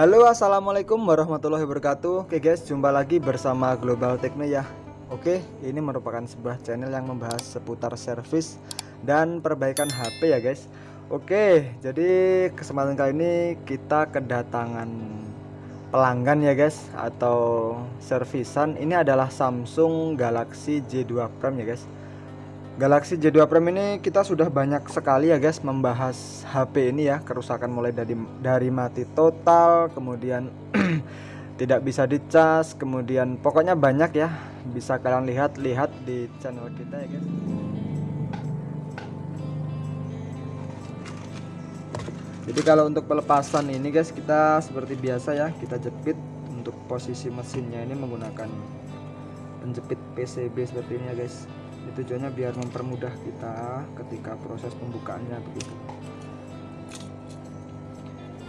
Halo assalamualaikum warahmatullahi wabarakatuh. Oke guys jumpa lagi bersama Global Techno ya. Oke ini merupakan sebuah channel yang membahas seputar servis dan perbaikan HP ya guys. Oke jadi kesempatan kali ini kita kedatangan pelanggan ya guys Atau servisan. Ini adalah Samsung Galaxy J2 Prime ya guys Galaxy J2 Prime ini kita sudah banyak sekali ya guys membahas HP ini ya kerusakan mulai dari dari mati total kemudian tidak bisa dicas kemudian pokoknya banyak ya bisa kalian lihat-lihat di channel kita ya guys. Jadi kalau untuk pelepasan ini guys kita seperti biasa ya kita jepit untuk posisi mesinnya ini menggunakan penjepit PCB seperti ini ya guys tujuannya biar mempermudah kita ketika proses pembukaannya begitu.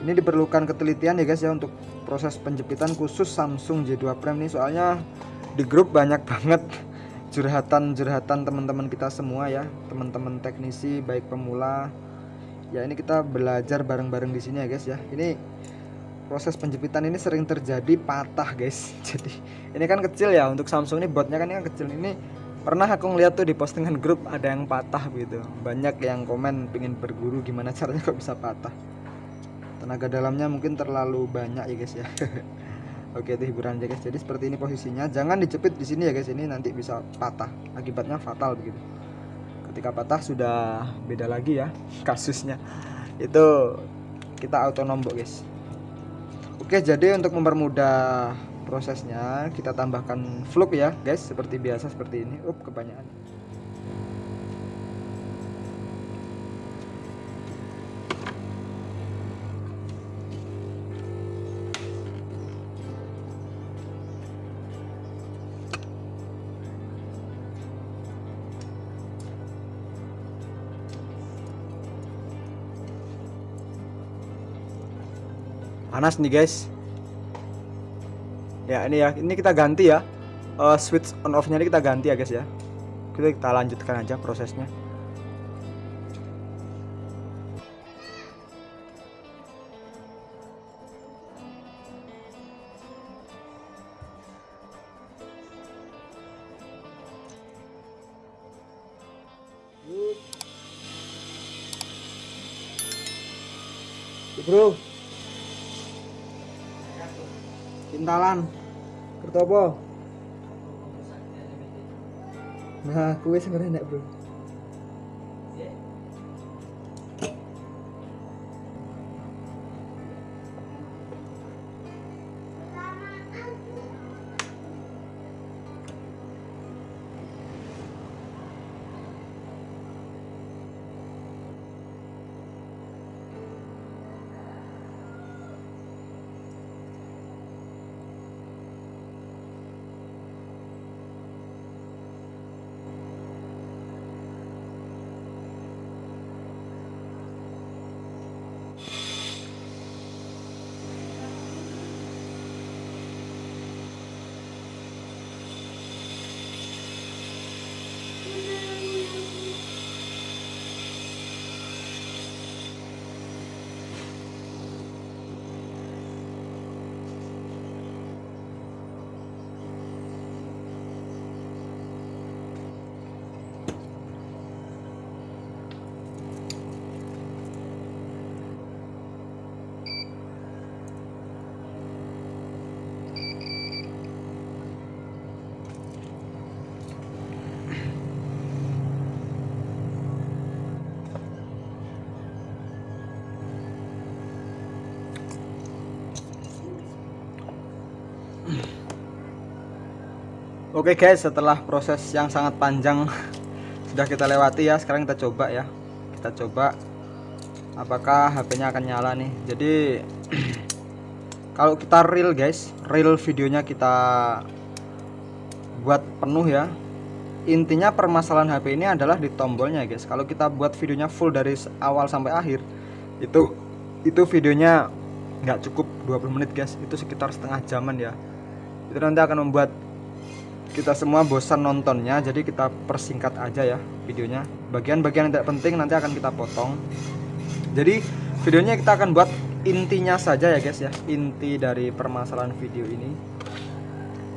Ini diperlukan ketelitian ya guys ya untuk proses penjepitan khusus Samsung J2 Prime ini. Soalnya di grup banyak banget curhatan-curhatan teman-teman kita semua ya. Teman-teman teknisi baik pemula. Ya ini kita belajar bareng-bareng di sini ya guys ya. Ini proses penjepitan ini sering terjadi patah guys. Jadi ini kan kecil ya untuk Samsung ini botnya kan ini kan kecil. Ini pernah aku ngeliat tuh di postingan grup ada yang patah gitu. Banyak yang komen pingin berguru gimana caranya kok bisa patah. Tenaga dalamnya mungkin terlalu banyak ya guys ya. Oke itu hiburan aja guys. Jadi seperti ini posisinya. Jangan dicepit di sini ya guys. Ini nanti bisa patah. Akibatnya fatal begitu. Ketika patah sudah beda lagi ya kasusnya. Itu kita auto nombok guys. Oke jadi untuk mempermudah prosesnya kita tambahkan fluk ya guys. Seperti biasa seperti ini. Up kebanyakan. Panas nih guys ya ini ya. Ini kita ganti ya. Uh, switch on off nya ini kita ganti ya guys ya. Kita kita lanjutkan aja prosesnya. Bro. Kintalan Kerto apa? Nah, kue sebenarnya enak, Bro. Oke guys, setelah proses yang sangat panjang sudah kita lewati ya, sekarang kita coba ya. Kita coba apakah HP-nya akan nyala nih. Jadi kalau kita real guys, real videonya kita buat penuh ya. Intinya permasalahan HP ini adalah di tombolnya guys. Kalau kita buat videonya full dari awal sampai akhir, itu itu videonya nggak cukup 20 menit guys. Itu sekitar setengah jaman ya. Itu nanti akan membuat kita semua bosan nontonnya jadi kita persingkat aja ya videonya. Bagian-bagian yang tidak penting nanti akan kita potong. Jadi videonya kita akan buat intinya saja ya guys ya. Inti dari permasalahan video ini.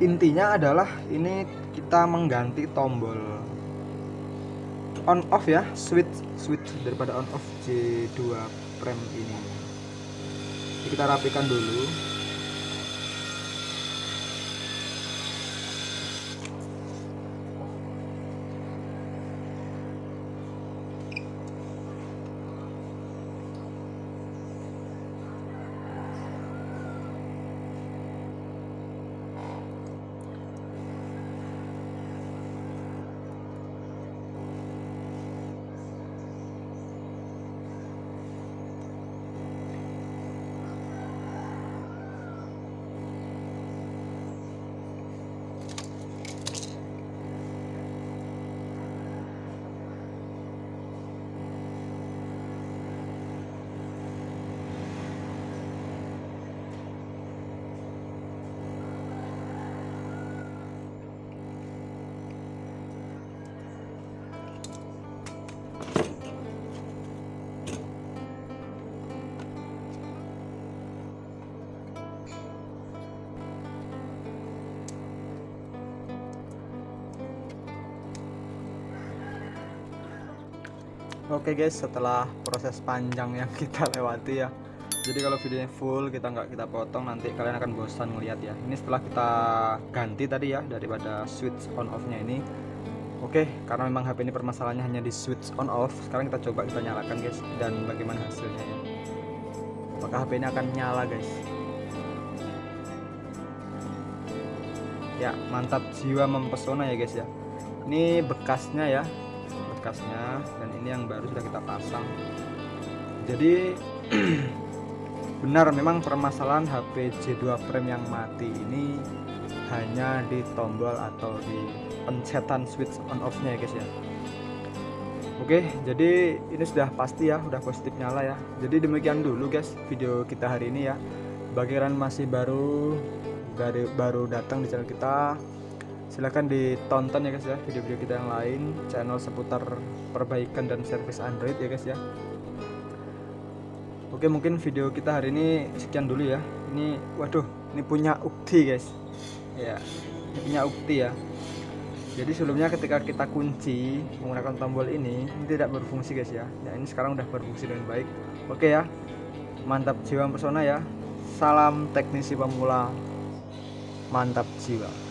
Intinya adalah ini kita mengganti tombol on off ya switch switch daripada on off J2 prem ini kita rapikan dulu Oke guys, setelah proses panjang yang kita lewati ya. Jadi kalau videonya full kita nggak kita potong nanti kalian akan bosan melihat ya. Ini setelah kita ganti tadi ya daripada switch on off-nya ini. Oke, karena memang HP ini permasalahannya hanya di switch on off. Sekarang kita coba kita nyalakan guys dan bagaimana hasilnya ya. Apakah HP ini akan nyala guys? Ya, mantap jiwa mempesona ya guys ya. Ini bekasnya ya, bekasnya dan ini yang baru sudah kita pasang. Jadi benar memang permasalahan HP J2 Prime yang mati ini hanya di tombol atau di pencetan switch on off nya ya guys ya. Oke jadi ini sudah pasti ya udah positif nyala ya. Jadi demikian dulu guys video kita hari ini ya. Bagi masih baru baru datang di channel kita silahkan ditonton ya guys ya video-video kita yang lain. Channel seputar perbaikan dan servis Android ya guys ya. Oke mungkin video kita hari ini sekian dulu ya. Ini waduh ini punya ukti guys. Ya ini punya ukti ya. Jadi sebelumnya ketika kita kunci menggunakan tombol ini ini tidak berfungsi guys ya. Ya ini sekarang udah berfungsi dengan baik. Oke ya. Mantap jiwa pesona ya. Salam teknisi pemula. Mantap jiwa